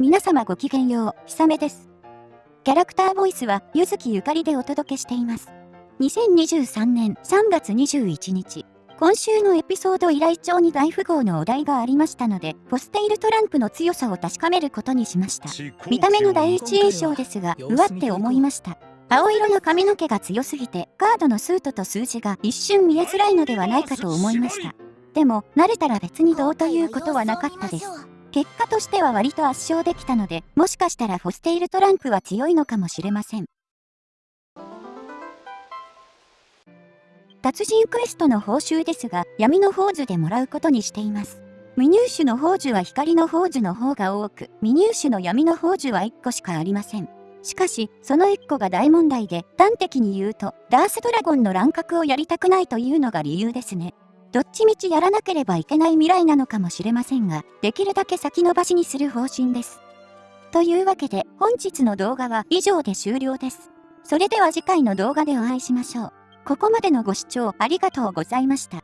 皆様ごきげんよう、ひさめです。キャラクターボイスは、ゆずきゆかりでお届けしています。2023年3月21日、今週のエピソード依頼帳に大富豪のお題がありましたので、ポステイルトランプの強さを確かめることにしました。見た目の第一印象ですが、うわって思いました。青色の髪の毛が強すぎて、カードのスートと数字が一瞬見えづらいのではないかと思いました。でも、慣れたら別にどうということはなかったです。結果としては割と圧勝できたので、もしかしたらフォステイルトランプは強いのかもしれません。達人クエストの報酬ですが、闇の宝珠でもらうことにしています。未入手の宝珠は光の宝珠の方が多く、未入手の闇の宝珠は1個しかありません。しかし、その1個が大問題で、端的に言うと、ダースドラゴンの乱獲をやりたくないというのが理由ですね。どっちみちやらなければいけない未来なのかもしれませんが、できるだけ先延ばしにする方針です。というわけで、本日の動画は以上で終了です。それでは次回の動画でお会いしましょう。ここまでのご視聴ありがとうございました。